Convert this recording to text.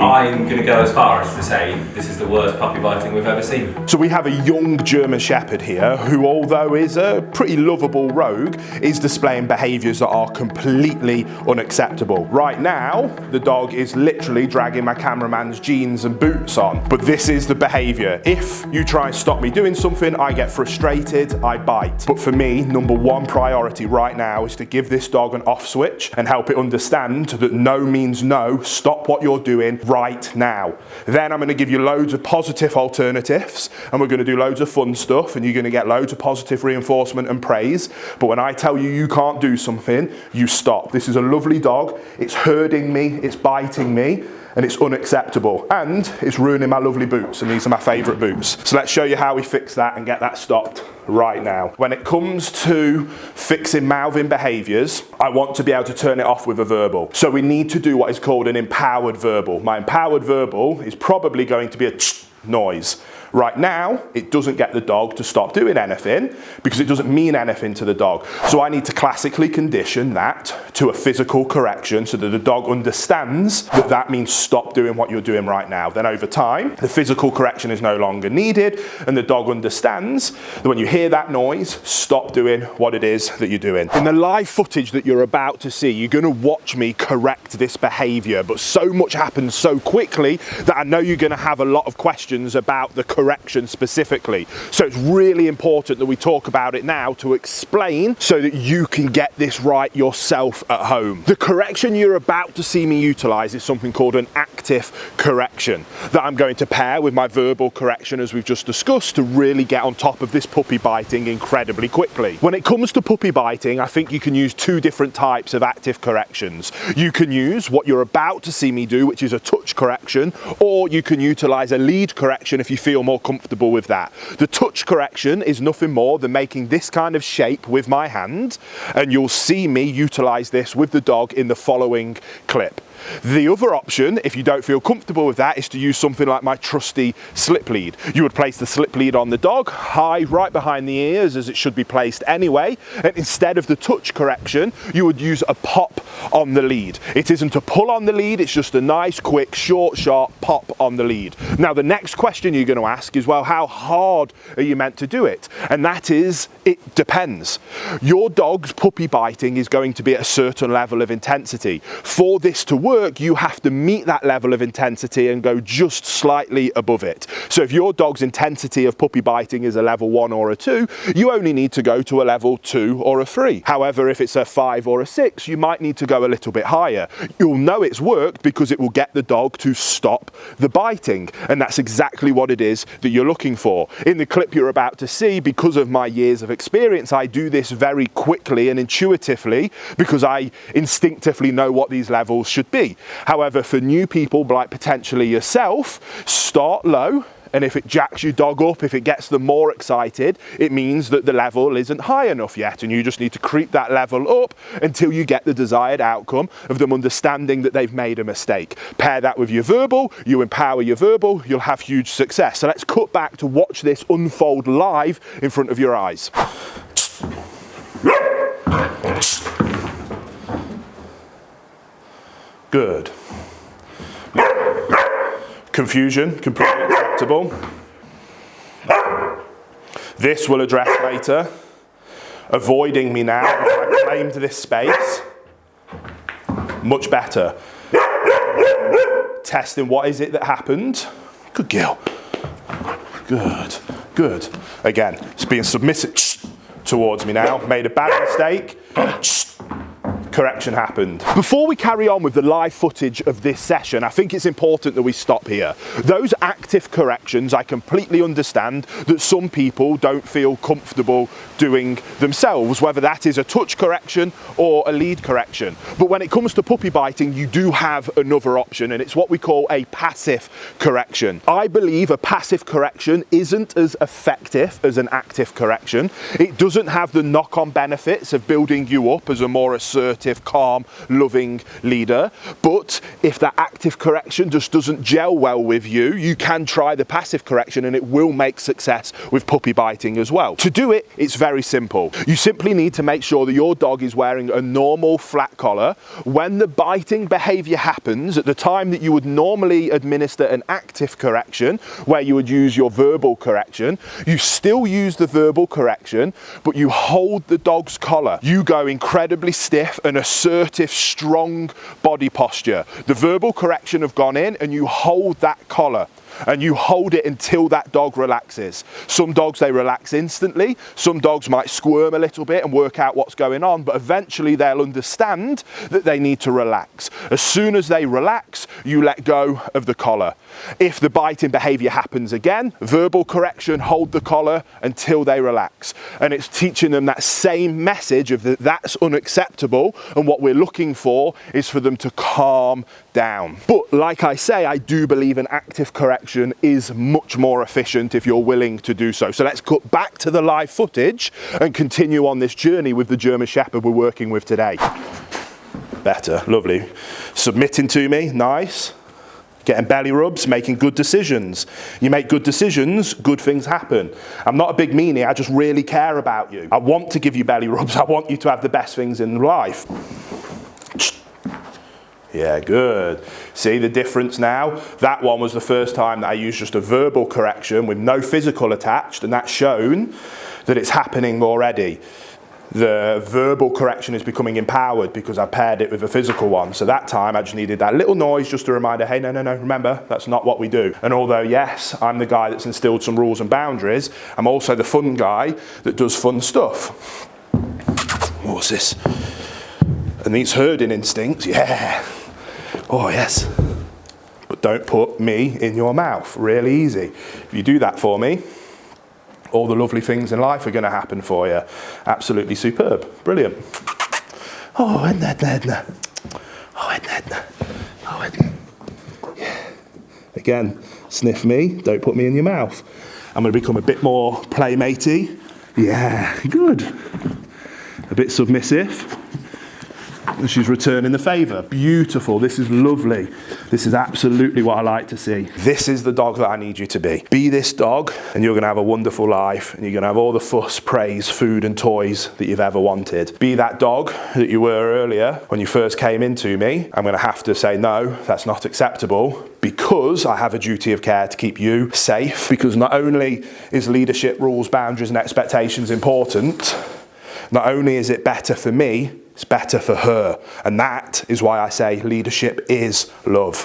I'm going to go as far as to say this is the worst puppy biting we've ever seen. So we have a young German Shepherd here who, although is a pretty lovable rogue, is displaying behaviours that are completely unacceptable. Right now, the dog is literally dragging my cameraman's jeans and boots on. But this is the behaviour. If you try and stop me doing something, I get frustrated, I bite. But for me, number one priority right now is to give this dog an off switch and help it understand that no means no, stop what you're doing right now. Then I'm going to give you loads of positive alternatives and we're going to do loads of fun stuff and you're going to get loads of positive reinforcement and praise. But when I tell you you can't do something, you stop. This is a lovely dog. It's herding me, it's biting me and it's unacceptable and it's ruining my lovely boots and these are my favourite boots. So let's show you how we fix that and get that stopped right now. When it comes to fixing mouthing behaviours, I want to be able to turn it off with a verbal. So we need to do what is called an empowered verbal. My empowered verbal is probably going to be a noise. Right now, it doesn't get the dog to stop doing anything because it doesn't mean anything to the dog. So I need to classically condition that to a physical correction so that the dog understands that that means stop doing what you're doing right now. Then over time, the physical correction is no longer needed and the dog understands that when you hear that noise, stop doing what it is that you're doing. In the live footage that you're about to see, you're gonna watch me correct this behavior, but so much happens so quickly that I know you're gonna have a lot of questions about the correction specifically. So it's really important that we talk about it now to explain so that you can get this right yourself at home. The correction you're about to see me utilize is something called an active correction that I'm going to pair with my verbal correction as we've just discussed to really get on top of this puppy biting incredibly quickly. When it comes to puppy biting, I think you can use two different types of active corrections. You can use what you're about to see me do, which is a touch correction, or you can utilize a lead correction if you feel more comfortable with that. The touch correction is nothing more than making this kind of shape with my hand and you'll see me utilize this with the dog in the following clip. The other option, if you don't feel comfortable with that, is to use something like my trusty slip lead. You would place the slip lead on the dog, high right behind the ears as it should be placed anyway, and instead of the touch correction, you would use a pop on the lead. It isn't a pull on the lead, it's just a nice, quick, short, sharp pop on the lead. Now the next question you're going to ask is, well, how hard are you meant to do it? And that is, it depends. Your dog's puppy biting is going to be at a certain level of intensity. For this to work, work, you have to meet that level of intensity and go just slightly above it. So if your dog's intensity of puppy biting is a level one or a two, you only need to go to a level two or a three. However, if it's a five or a six, you might need to go a little bit higher. You'll know it's worked because it will get the dog to stop the biting. And that's exactly what it is that you're looking for. In the clip you're about to see, because of my years of experience, I do this very quickly and intuitively because I instinctively know what these levels should be. However, for new people, like potentially yourself, start low, and if it jacks your dog up, if it gets them more excited, it means that the level isn't high enough yet. And you just need to creep that level up until you get the desired outcome of them understanding that they've made a mistake. Pair that with your verbal, you empower your verbal, you'll have huge success. So let's cut back to watch this unfold live in front of your eyes. Good. Confusion, completely acceptable. This will address later. Avoiding me now, I claimed this space. Much better. Testing what is it that happened. Good girl. Good, good. Again, it's being submissive towards me now. Made a bad mistake correction happened. Before we carry on with the live footage of this session, I think it's important that we stop here. Those active corrections, I completely understand that some people don't feel comfortable doing themselves, whether that is a touch correction or a lead correction. But when it comes to puppy biting, you do have another option, and it's what we call a passive correction. I believe a passive correction isn't as effective as an active correction. It doesn't have the knock-on benefits of building you up as a more assertive assertive, calm, loving leader. But if that active correction just doesn't gel well with you, you can try the passive correction and it will make success with puppy biting as well. To do it, it's very simple. You simply need to make sure that your dog is wearing a normal flat collar. When the biting behavior happens, at the time that you would normally administer an active correction, where you would use your verbal correction, you still use the verbal correction, but you hold the dog's collar. You go incredibly stiff and assertive, strong body posture. The verbal correction have gone in and you hold that collar and you hold it until that dog relaxes. Some dogs, they relax instantly. Some dogs might squirm a little bit and work out what's going on, but eventually they'll understand that they need to relax. As soon as they relax, you let go of the collar. If the biting behavior happens again, verbal correction, hold the collar until they relax. And it's teaching them that same message of that that's unacceptable and what we're looking for is for them to calm down. But like I say, I do believe an active correction is much more efficient if you're willing to do so. So let's cut back to the live footage and continue on this journey with the German Shepherd we're working with today. Better, lovely. Submitting to me, nice getting belly rubs, making good decisions. You make good decisions, good things happen. I'm not a big meanie, I just really care about you. I want to give you belly rubs, I want you to have the best things in life. Yeah, good. See the difference now? That one was the first time that I used just a verbal correction with no physical attached, and that's shown that it's happening already. The verbal correction is becoming empowered because I paired it with a physical one. So that time I just needed that little noise just a reminder, hey, no, no, no, remember, that's not what we do. And although, yes, I'm the guy that's instilled some rules and boundaries, I'm also the fun guy that does fun stuff. What's this? And these herding instincts, yeah. Oh, yes. But don't put me in your mouth. Really easy. If you do that for me, all the lovely things in life are going to happen for you. Absolutely superb. Brilliant. Oh, Edna, Edna. Oh, Edna, Edna. Oh, Edna. Yeah. Again, sniff me, don't put me in your mouth. I'm going to become a bit more playmatey. Yeah, good. A bit submissive and she's returning the favour. Beautiful, this is lovely. This is absolutely what I like to see. This is the dog that I need you to be. Be this dog and you're gonna have a wonderful life and you're gonna have all the fuss, praise, food and toys that you've ever wanted. Be that dog that you were earlier when you first came into me. I'm gonna have to say, no, that's not acceptable because I have a duty of care to keep you safe because not only is leadership rules, boundaries and expectations important, not only is it better for me, it's better for her. And that is why I say leadership is love.